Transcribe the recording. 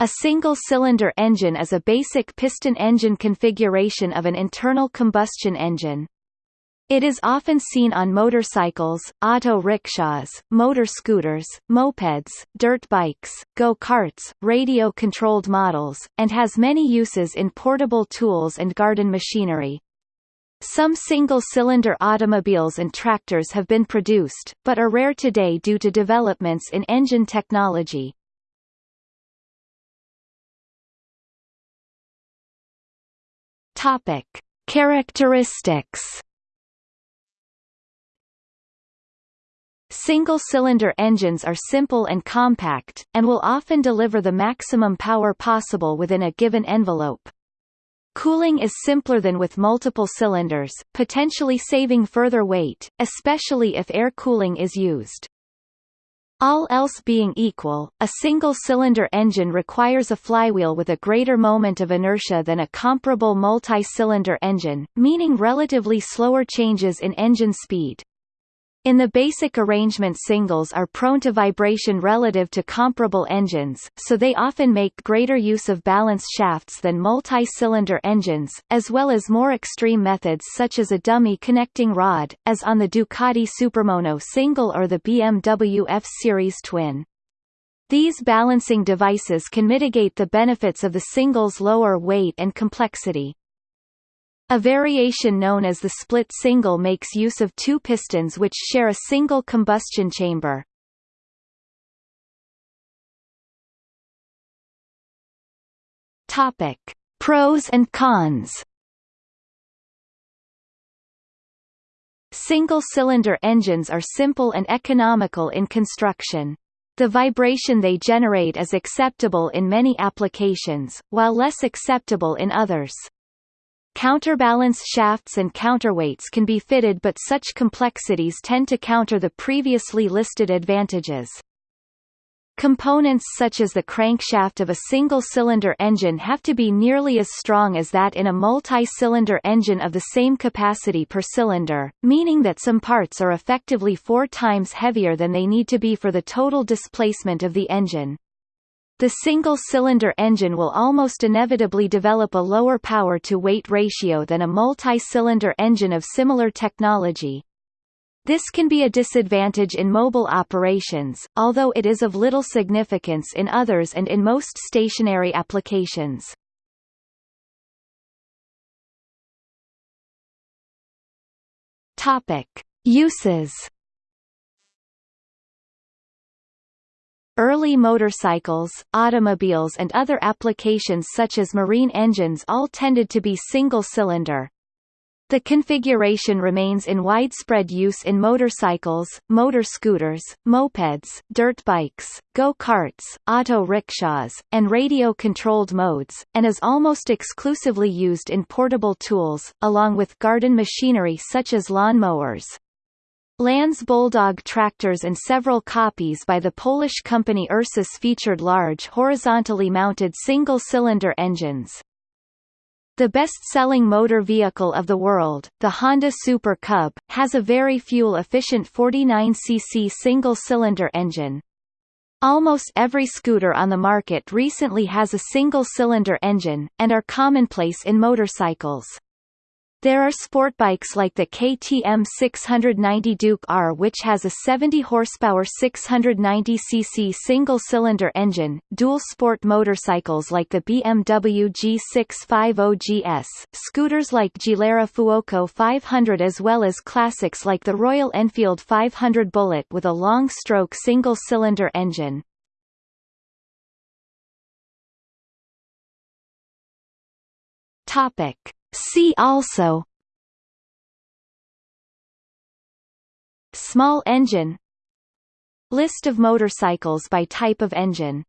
A single-cylinder engine is a basic piston engine configuration of an internal combustion engine. It is often seen on motorcycles, auto rickshaws, motor scooters, mopeds, dirt bikes, go-karts, radio-controlled models, and has many uses in portable tools and garden machinery. Some single-cylinder automobiles and tractors have been produced, but are rare today due to developments in engine technology. Topic: Characteristics. Single-cylinder engines are simple and compact, and will often deliver the maximum power possible within a given envelope. Cooling is simpler than with multiple cylinders, potentially saving further weight, especially if air cooling is used. All else being equal, a single-cylinder engine requires a flywheel with a greater moment of inertia than a comparable multi-cylinder engine, meaning relatively slower changes in engine speed. In the basic arrangement singles are prone to vibration relative to comparable engines, so they often make greater use of balance shafts than multi-cylinder engines, as well as more extreme methods such as a dummy connecting rod, as on the Ducati Supermono single or the BMW F-Series twin. These balancing devices can mitigate the benefits of the single's lower weight and complexity. A variation known as the split single makes use of two pistons which share a single combustion chamber. Topic: Pros and cons. Single-cylinder engines are simple and economical in construction. The vibration they generate is acceptable in many applications, while less acceptable in others. Counterbalance shafts and counterweights can be fitted but such complexities tend to counter the previously listed advantages. Components such as the crankshaft of a single-cylinder engine have to be nearly as strong as that in a multi-cylinder engine of the same capacity per cylinder, meaning that some parts are effectively four times heavier than they need to be for the total displacement of the engine. The single-cylinder engine will almost inevitably develop a lower power-to-weight ratio than a multi-cylinder engine of similar technology. This can be a disadvantage in mobile operations, although it is of little significance in others and in most stationary applications. Uses Early motorcycles, automobiles and other applications such as marine engines all tended to be single-cylinder. The configuration remains in widespread use in motorcycles, motor scooters, mopeds, dirt bikes, go-karts, auto rickshaws, and radio-controlled modes, and is almost exclusively used in portable tools, along with garden machinery such as lawn mowers. Lanz Bulldog tractors and several copies by the Polish company Ursus featured large horizontally mounted single-cylinder engines. The best-selling motor vehicle of the world, the Honda Super Cub, has a very fuel-efficient 49cc single-cylinder engine. Almost every scooter on the market recently has a single-cylinder engine, and are commonplace in motorcycles. There are sport bikes like the KTM 690 Duke R which has a 70 horsepower 690cc single-cylinder engine, dual sport motorcycles like the BMW G650GS, scooters like Gilera Fuoco 500 as well as classics like the Royal Enfield 500 Bullet with a long-stroke single-cylinder engine. Topic See also. Small engine. List of motorcycles by type of engine